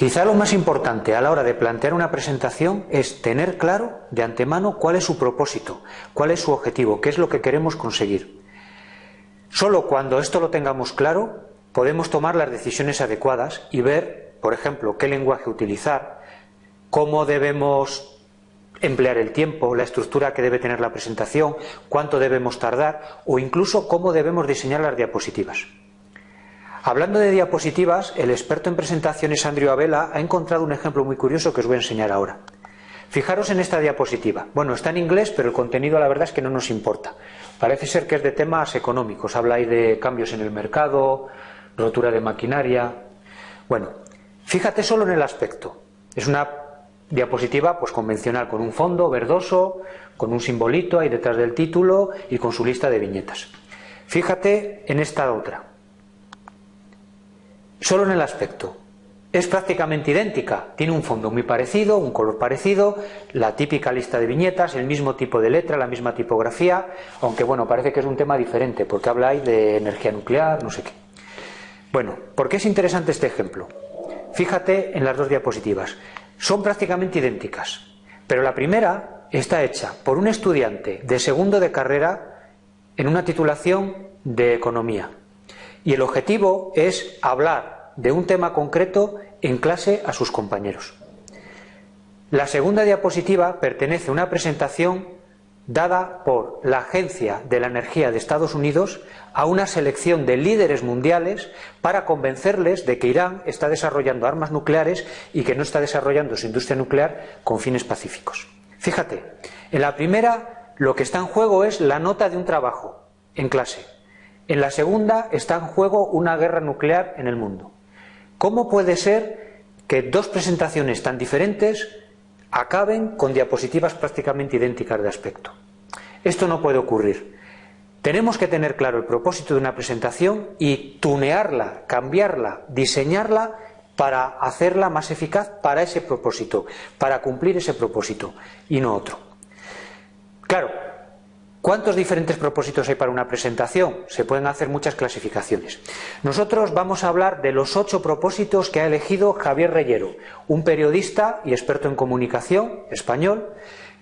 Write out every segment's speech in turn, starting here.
Quizá lo más importante a la hora de plantear una presentación es tener claro de antemano cuál es su propósito, cuál es su objetivo, qué es lo que queremos conseguir. Solo cuando esto lo tengamos claro podemos tomar las decisiones adecuadas y ver, por ejemplo, qué lenguaje utilizar, cómo debemos emplear el tiempo, la estructura que debe tener la presentación, cuánto debemos tardar o incluso cómo debemos diseñar las diapositivas. Hablando de diapositivas, el experto en presentaciones Andrew Abela ha encontrado un ejemplo muy curioso que os voy a enseñar ahora. Fijaros en esta diapositiva. Bueno, está en inglés, pero el contenido la verdad es que no nos importa. Parece ser que es de temas económicos. Habla ahí de cambios en el mercado, rotura de maquinaria. Bueno, fíjate solo en el aspecto. Es una diapositiva pues convencional, con un fondo verdoso, con un simbolito ahí detrás del título y con su lista de viñetas. Fíjate en esta otra. Solo en el aspecto. Es prácticamente idéntica, tiene un fondo muy parecido, un color parecido, la típica lista de viñetas, el mismo tipo de letra, la misma tipografía, aunque bueno, parece que es un tema diferente, porque habla ahí de energía nuclear, no sé qué. Bueno, ¿por qué es interesante este ejemplo? Fíjate en las dos diapositivas son prácticamente idénticas, pero la primera está hecha por un estudiante de segundo de carrera en una titulación de economía. Y el objetivo es hablar de un tema concreto en clase a sus compañeros. La segunda diapositiva pertenece a una presentación dada por la Agencia de la Energía de Estados Unidos a una selección de líderes mundiales para convencerles de que Irán está desarrollando armas nucleares y que no está desarrollando su industria nuclear con fines pacíficos. Fíjate, en la primera lo que está en juego es la nota de un trabajo en clase. En la segunda está en juego una guerra nuclear en el mundo. ¿Cómo puede ser que dos presentaciones tan diferentes acaben con diapositivas prácticamente idénticas de aspecto? Esto no puede ocurrir. Tenemos que tener claro el propósito de una presentación y tunearla, cambiarla, diseñarla para hacerla más eficaz para ese propósito, para cumplir ese propósito y no otro. Claro, ¿cuántos diferentes propósitos hay para una presentación? Se pueden hacer muchas clasificaciones. Nosotros vamos a hablar de los ocho propósitos que ha elegido Javier Reyero, un periodista y experto en comunicación español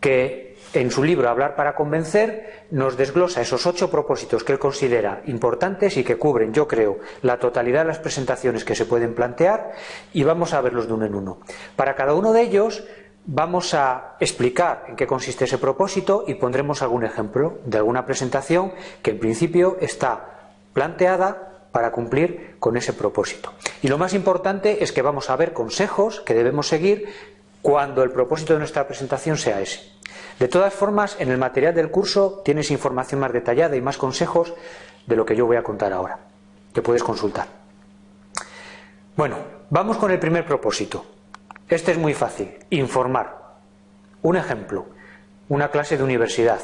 que en su libro Hablar para convencer nos desglosa esos ocho propósitos que él considera importantes y que cubren, yo creo, la totalidad de las presentaciones que se pueden plantear y vamos a verlos de uno en uno. Para cada uno de ellos vamos a explicar en qué consiste ese propósito y pondremos algún ejemplo de alguna presentación que en principio está planteada para cumplir con ese propósito. Y lo más importante es que vamos a ver consejos que debemos seguir cuando el propósito de nuestra presentación sea ese. De todas formas, en el material del curso tienes información más detallada y más consejos de lo que yo voy a contar ahora, que puedes consultar. Bueno, vamos con el primer propósito. Este es muy fácil, informar. Un ejemplo, una clase de universidad,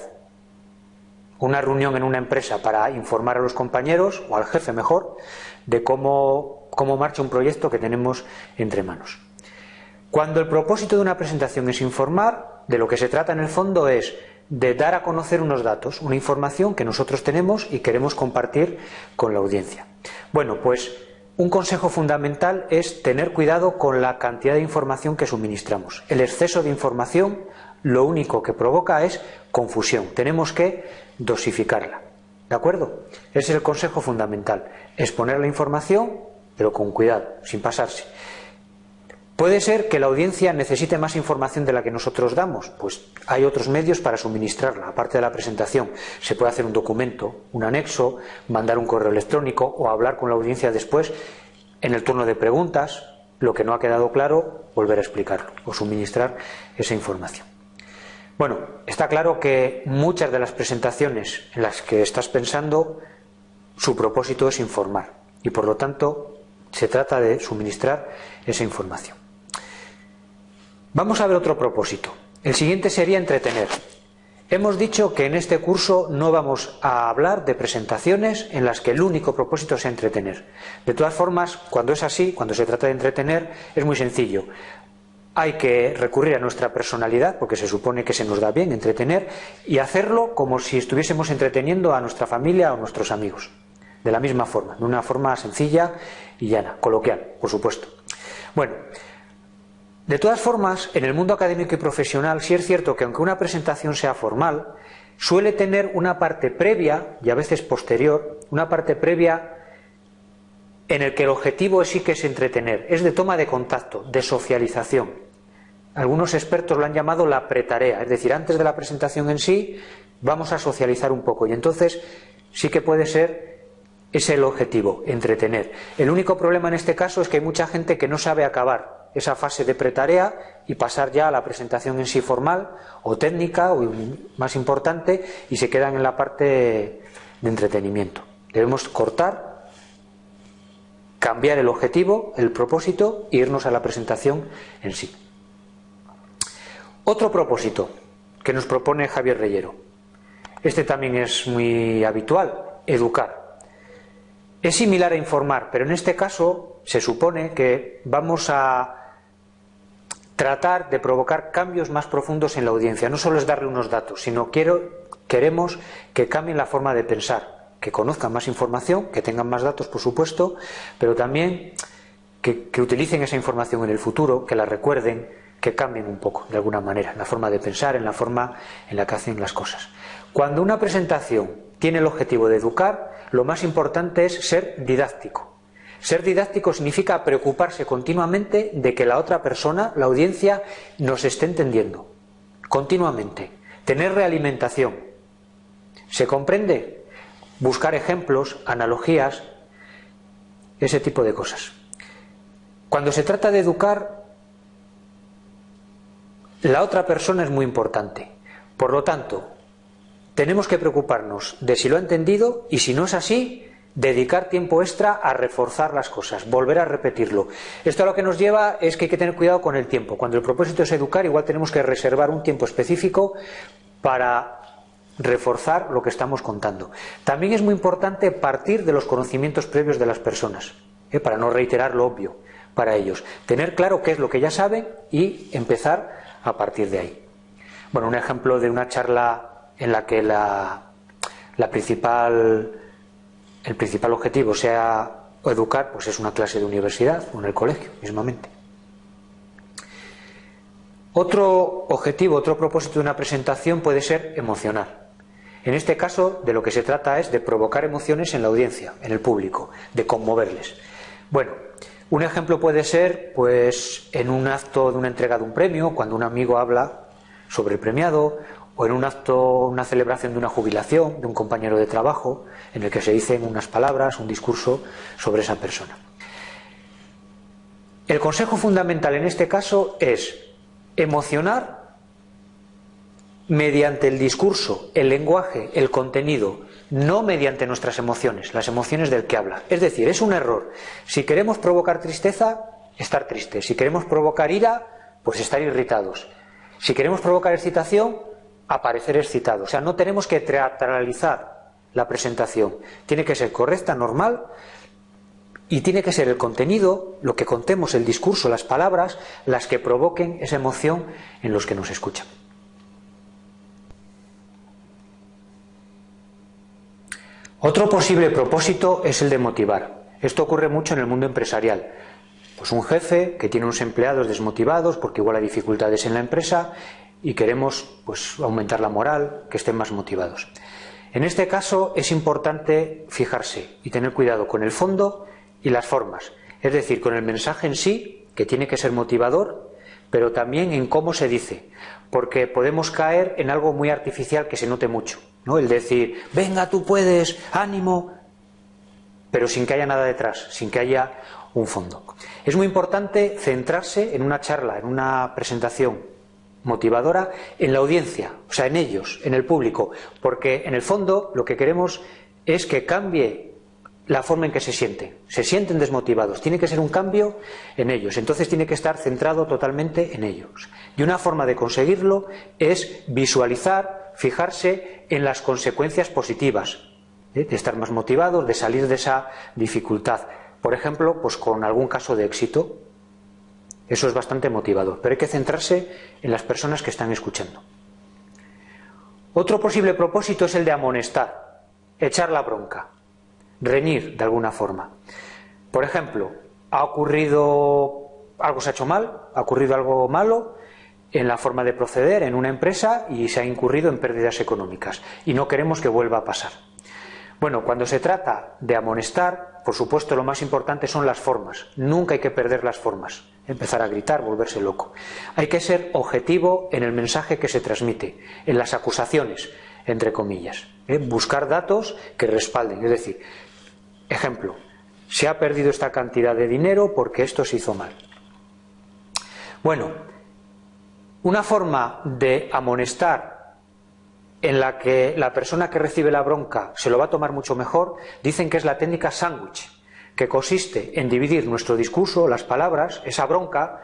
una reunión en una empresa para informar a los compañeros, o al jefe mejor, de cómo, cómo marcha un proyecto que tenemos entre manos. Cuando el propósito de una presentación es informar, de lo que se trata en el fondo es de dar a conocer unos datos, una información que nosotros tenemos y queremos compartir con la audiencia. Bueno, pues un consejo fundamental es tener cuidado con la cantidad de información que suministramos. El exceso de información lo único que provoca es confusión. Tenemos que dosificarla. ¿De acuerdo? Ese es el consejo fundamental. Exponer la información, pero con cuidado, sin pasarse. Puede ser que la audiencia necesite más información de la que nosotros damos, pues hay otros medios para suministrarla, aparte de la presentación. Se puede hacer un documento, un anexo, mandar un correo electrónico o hablar con la audiencia después en el turno de preguntas, lo que no ha quedado claro, volver a explicarlo o suministrar esa información. Bueno, está claro que muchas de las presentaciones en las que estás pensando, su propósito es informar y por lo tanto se trata de suministrar esa información. Vamos a ver otro propósito. El siguiente sería entretener. Hemos dicho que en este curso no vamos a hablar de presentaciones en las que el único propósito sea entretener. De todas formas, cuando es así, cuando se trata de entretener, es muy sencillo. Hay que recurrir a nuestra personalidad, porque se supone que se nos da bien entretener, y hacerlo como si estuviésemos entreteniendo a nuestra familia o nuestros amigos. De la misma forma, de una forma sencilla y llana, coloquial, por supuesto. Bueno, De todas formas, en el mundo académico y profesional sí es cierto que aunque una presentación sea formal, suele tener una parte previa y a veces posterior, una parte previa en el que el objetivo sí que es entretener, es de toma de contacto, de socialización. Algunos expertos lo han llamado la pretarea, es decir, antes de la presentación en sí vamos a socializar un poco y entonces sí que puede ser ese el objetivo, entretener. El único problema en este caso es que hay mucha gente que no sabe acabar esa fase de pretarea y pasar ya a la presentación en sí formal o técnica o más importante y se quedan en la parte de entretenimiento. Debemos cortar cambiar el objetivo, el propósito e irnos a la presentación en sí. Otro propósito que nos propone Javier Reyero. Este también es muy habitual, educar. Es similar a informar, pero en este caso se supone que vamos a tratar de provocar cambios más profundos en la audiencia. No solo es darle unos datos, sino quiero, queremos que cambien la forma de pensar, que conozcan más información, que tengan más datos, por supuesto, pero también que, utilicen esa información en el futuro, que la recuerden, que cambien un poco, de alguna manera, en la forma de pensar, en la forma en la que hacen las cosas. Cuando una presentación tiene el objetivo de educar, lo más importante es ser didáctico. Ser didáctico significa preocuparse continuamente de que la otra persona, la audiencia, nos esté entendiendo. Continuamente. Tener realimentación. ¿Se comprende? buscar ejemplos, analogías, ese tipo de cosas. Cuando se trata de educar, la otra persona es muy importante. Por lo tanto, tenemos que preocuparnos de si lo ha entendido y si no es así, dedicar tiempo extra a reforzar las cosas, volver a repetirlo. Esto lo que nos lleva es que hay que tener cuidado con el tiempo. Cuando el propósito es educar, igual tenemos que reservar un tiempo específico para reforzar lo que estamos contando. También es muy importante partir de los conocimientos previos de las personas, ¿eh? para no reiterar lo obvio para ellos. Tener claro qué es lo que ya saben y empezar a partir de ahí. Bueno, un ejemplo de una charla en la que la, la principal, el principal objetivo sea educar, pues es una clase de universidad o en el colegio mismamente. Otro objetivo, otro propósito de una presentación puede ser emocionar. En este caso, de lo que se trata es de provocar emociones en la audiencia, en el público, de conmoverles. Bueno, un ejemplo puede ser, pues, en un acto de una entrega de un premio, cuando un amigo habla sobre el premiado, o en un acto, una celebración de una jubilación de un compañero de trabajo, en el que se dicen unas palabras, un discurso sobre esa persona. El consejo fundamental en este caso es emocionar mediante el discurso, el lenguaje, el contenido, no mediante nuestras emociones, las emociones del que habla. Es decir, es un error. Si queremos provocar tristeza, estar tristes. Si queremos provocar ira, pues estar irritados. Si queremos provocar excitación, aparecer excitados. O sea, no tenemos que teatralizar la presentación. Tiene que ser correcta, normal, y tiene que ser el contenido, lo que contemos, el discurso, las palabras, las que provoquen esa emoción en los que nos escuchan. Otro posible propósito es el de motivar. Esto ocurre mucho en el mundo empresarial. Pues un jefe que tiene unos empleados desmotivados porque igual hay dificultades en la empresa y queremos pues, aumentar la moral, que estén más motivados. En este caso es importante fijarse y tener cuidado con el fondo y las formas, es decir, con el mensaje en sí, que tiene que ser motivador, pero también en cómo se dice, porque podemos caer en algo muy artificial que se note mucho. ¿no? El decir, venga, tú puedes, ánimo, pero sin que haya nada detrás, sin que haya un fondo. Es muy importante centrarse en una charla, en una presentación motivadora, en la audiencia, o sea, en ellos, en el público, porque en el fondo lo que queremos es que cambie la forma en que se sienten. Se sienten desmotivados. Tiene que ser un cambio en ellos. Entonces tiene que estar centrado totalmente en ellos. Y una forma de conseguirlo es visualizar, fijarse en las consecuencias positivas ¿eh? de estar más motivados, de salir de esa dificultad. Por ejemplo, pues con algún caso de éxito. Eso es bastante motivador. Pero hay que centrarse en las personas que están escuchando. Otro posible propósito es el de amonestar, echar la bronca reñir de alguna forma. Por ejemplo, ha ocurrido algo se ha hecho mal, ha ocurrido algo malo en la forma de proceder en una empresa y se ha incurrido en pérdidas económicas y no queremos que vuelva a pasar. Bueno, cuando se trata de amonestar, por supuesto lo más importante son las formas. Nunca hay que perder las formas. Empezar a gritar, volverse loco. Hay que ser objetivo en el mensaje que se transmite, en las acusaciones, entre comillas. ¿eh? Buscar datos que respalden. Es decir, ejemplo, se ha perdido esta cantidad de dinero porque esto se hizo mal. Bueno, una forma de amonestar en la que la persona que recibe la bronca se lo va a tomar mucho mejor, dicen que es la técnica sándwich, que consiste en dividir nuestro discurso, las palabras, esa bronca,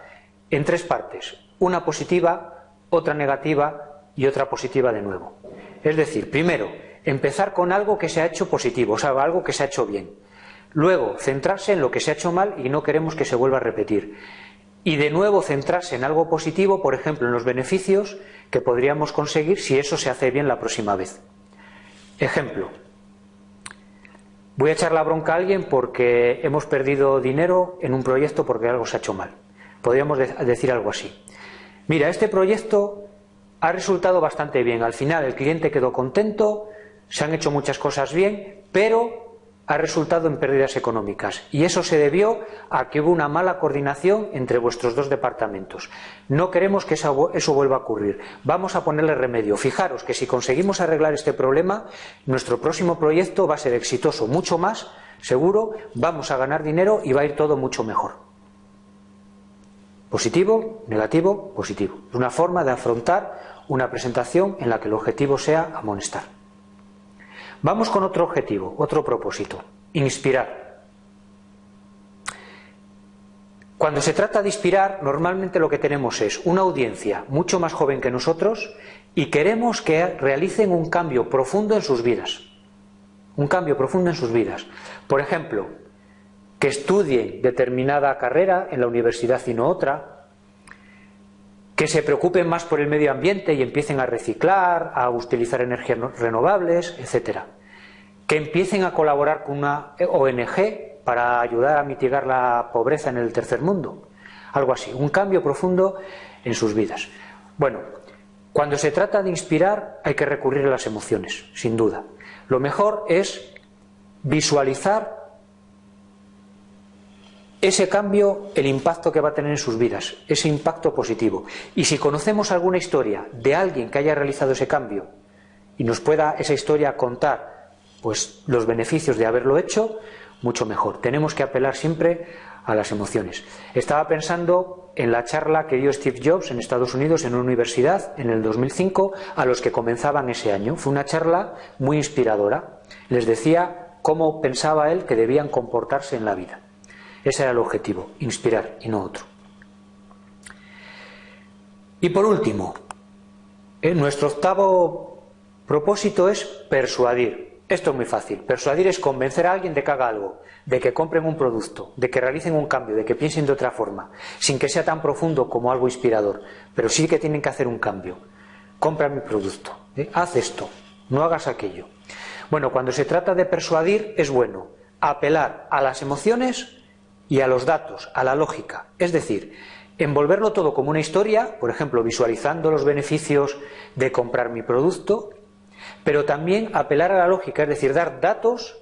en tres partes, una positiva, otra negativa y otra positiva de nuevo. Es decir, primero, empezar con algo que se ha hecho positivo, o sea, algo que se ha hecho bien. Luego, centrarse en lo que se ha hecho mal y no queremos que se vuelva a repetir y de nuevo centrarse en algo positivo, por ejemplo, en los beneficios que podríamos conseguir si eso se hace bien la próxima vez. Ejemplo. Voy a echar la bronca a alguien porque hemos perdido dinero en un proyecto porque algo se ha hecho mal. Podríamos decir algo así. Mira, este proyecto ha resultado bastante bien. Al final el cliente quedó contento, se han hecho muchas cosas bien, pero ha resultado en pérdidas económicas y eso se debió a que hubo una mala coordinación entre vuestros dos departamentos. No queremos que eso, vuelva a ocurrir. Vamos a ponerle remedio. Fijaros que si conseguimos arreglar este problema, nuestro próximo proyecto va a ser exitoso, mucho más, seguro, vamos a ganar dinero y va a ir todo mucho mejor. Positivo, negativo, positivo. Es una forma de afrontar una presentación en la que el objetivo sea amonestar. Vamos con otro objetivo, otro propósito, inspirar. Cuando se trata de inspirar, normalmente lo que tenemos es una audiencia mucho más joven que nosotros y queremos que realicen un cambio profundo en sus vidas. Un cambio profundo en sus vidas. Por ejemplo, que estudien determinada carrera en la universidad y no otra, que se preocupen más por el medio ambiente y empiecen a reciclar, a utilizar energías renovables, etcétera. Que empiecen a colaborar con una ONG para ayudar a mitigar la pobreza en el tercer mundo. Algo así, un cambio profundo en sus vidas. Bueno, cuando se trata de inspirar hay que recurrir a las emociones, sin duda. Lo mejor es visualizar ese cambio, el impacto que va a tener en sus vidas, ese impacto positivo. Y si conocemos alguna historia de alguien que haya realizado ese cambio y nos pueda esa historia contar pues los beneficios de haberlo hecho, mucho mejor. Tenemos que apelar siempre a las emociones. Estaba pensando en la charla que dio Steve Jobs en Estados Unidos en una universidad en el 2005 a los que comenzaban ese año. Fue una charla muy inspiradora. Les decía cómo pensaba él que debían comportarse en la vida. Ese era el objetivo, inspirar y no otro. Y por último, eh, nuestro octavo propósito es persuadir. Esto es muy fácil. Persuadir es convencer a alguien de que haga algo, de que compren un producto, de que realicen un cambio, de que piensen de otra forma, sin que sea tan profundo como algo inspirador, pero sí que tienen que hacer un cambio. Compra mi producto, ¿eh? haz esto, no hagas aquello. Bueno, cuando se trata de persuadir es bueno apelar a las emociones y a los datos, a la lógica. Es decir, envolverlo todo como una historia, por ejemplo, visualizando los beneficios de comprar mi producto, pero también apelar a la lógica, es decir, dar datos,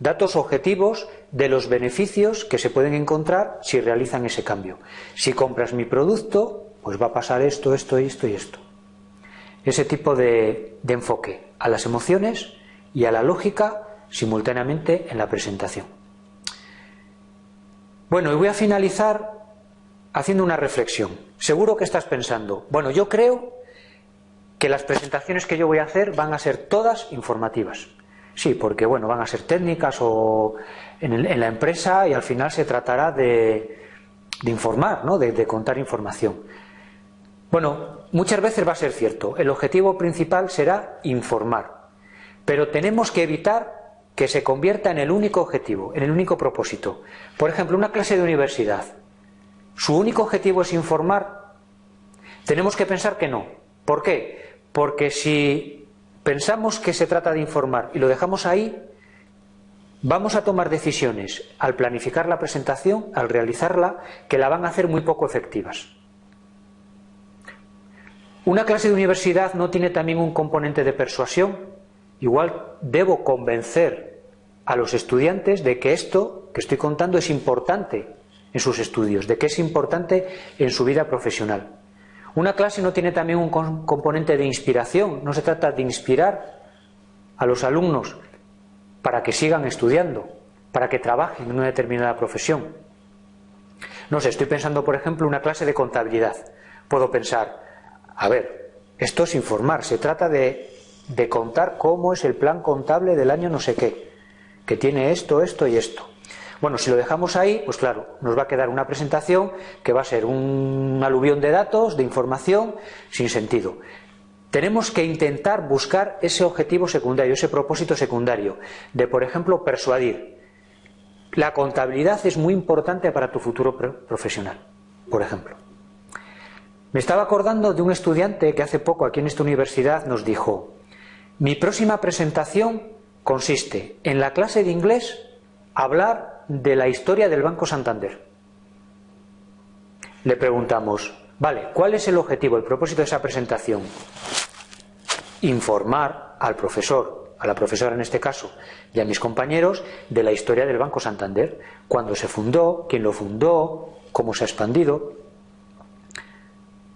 datos objetivos de los beneficios que se pueden encontrar si realizan ese cambio. Si compras mi producto, pues va a pasar esto, esto, esto y esto. Ese tipo de, de enfoque a las emociones y a la lógica simultáneamente en la presentación. Bueno, y voy a finalizar haciendo una reflexión. Seguro que estás pensando, bueno, yo creo que las presentaciones que yo voy a hacer van a ser todas informativas. Sí, porque bueno, van a ser técnicas o en, la empresa y al final se tratará de, informar, ¿no? de contar información. Bueno, muchas veces va a ser cierto, el objetivo principal será informar, pero tenemos que evitar que se convierta en el único objetivo, en el único propósito. Por ejemplo, una clase de universidad. ¿Su único objetivo es informar? Tenemos que pensar que no. ¿Por qué? Porque si pensamos que se trata de informar y lo dejamos ahí, vamos a tomar decisiones al planificar la presentación, al realizarla, que la van a hacer muy poco efectivas. Una clase de universidad no tiene también un componente de persuasión. Igual debo convencer a los estudiantes de que esto que estoy contando es importante en sus estudios, de que es importante en su vida profesional. Una clase no tiene también un componente de inspiración, no se trata de inspirar a los alumnos para que sigan estudiando, para que trabajen en una determinada profesión. No sé, estoy pensando, por ejemplo, una clase de contabilidad. Puedo pensar, a ver, esto es informar, se trata de, de contar cómo es el plan contable del año no sé qué, que tiene esto, esto y esto. Bueno, si lo dejamos ahí, pues claro, nos va a quedar una presentación que va a ser un aluvión de datos, de información, sin sentido. Tenemos que intentar buscar ese objetivo secundario, ese propósito secundario, de, por ejemplo, persuadir. La contabilidad es muy importante para tu futuro profesional, por ejemplo. Me estaba acordando de un estudiante que hace poco aquí en esta universidad nos dijo, mi próxima presentación consiste en la clase de inglés hablar de la historia del Banco Santander. Le preguntamos, vale, ¿cuál es el objetivo, el propósito de esa presentación? Informar al profesor, a la profesora en este caso, y a mis compañeros de la historia del Banco Santander, cuándo se fundó, quién lo fundó, cómo se ha expandido.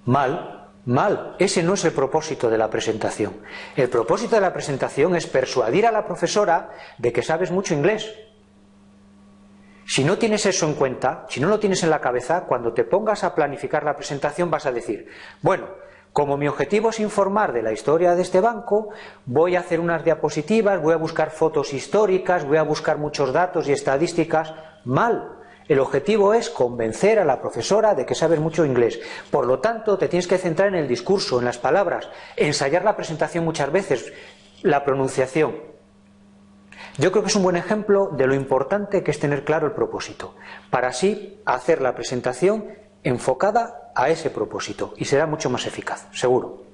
Mal, mal. Ese no es el propósito de la presentación. El propósito de la presentación es persuadir a la profesora de que sabes mucho inglés. Si no tienes eso en cuenta, si no lo tienes en la cabeza, cuando te pongas a planificar la presentación vas a decir, bueno, como mi objetivo es informar de la historia de este banco, voy a hacer unas diapositivas, voy a buscar fotos históricas, voy a buscar muchos datos y estadísticas. Mal, el objetivo es convencer a la profesora de que sabes mucho inglés. Por lo tanto, te tienes que centrar en el discurso, en las palabras, ensayar la presentación muchas veces, la pronunciación. Yo creo que es un buen ejemplo de lo importante que es tener claro el propósito, para así hacer la presentación enfocada a ese propósito y será mucho más eficaz, seguro.